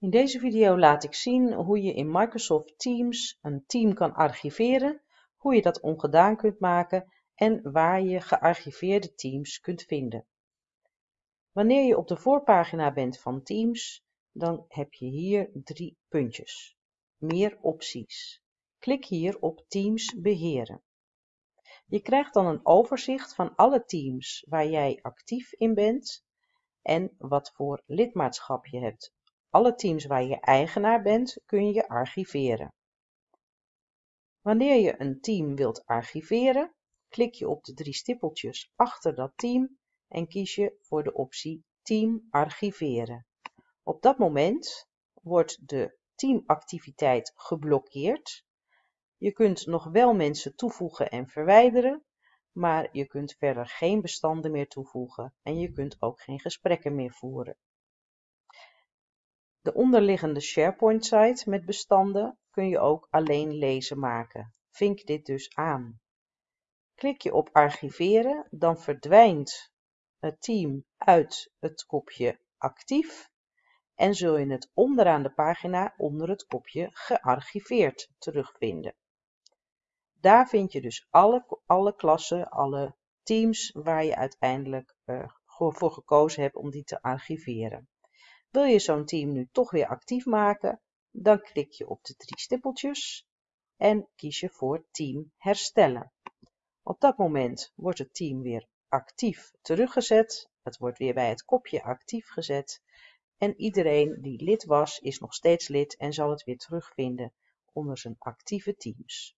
In deze video laat ik zien hoe je in Microsoft Teams een team kan archiveren, hoe je dat ongedaan kunt maken en waar je gearchiveerde teams kunt vinden. Wanneer je op de voorpagina bent van Teams, dan heb je hier drie puntjes. Meer opties. Klik hier op Teams beheren. Je krijgt dan een overzicht van alle teams waar jij actief in bent en wat voor lidmaatschap je hebt. Alle teams waar je eigenaar bent kun je archiveren. Wanneer je een team wilt archiveren, klik je op de drie stippeltjes achter dat team en kies je voor de optie Team archiveren. Op dat moment wordt de teamactiviteit geblokkeerd. Je kunt nog wel mensen toevoegen en verwijderen, maar je kunt verder geen bestanden meer toevoegen en je kunt ook geen gesprekken meer voeren. De onderliggende SharePoint-site met bestanden kun je ook alleen lezen maken. Vink dit dus aan. Klik je op archiveren, dan verdwijnt het team uit het kopje actief en zul je het onderaan de pagina onder het kopje gearchiveerd terugvinden. Daar vind je dus alle, alle klassen, alle teams waar je uiteindelijk uh, voor gekozen hebt om die te archiveren. Wil je zo'n team nu toch weer actief maken, dan klik je op de drie stippeltjes en kies je voor Team herstellen. Op dat moment wordt het team weer actief teruggezet. Het wordt weer bij het kopje actief gezet. En iedereen die lid was, is nog steeds lid en zal het weer terugvinden onder zijn actieve teams.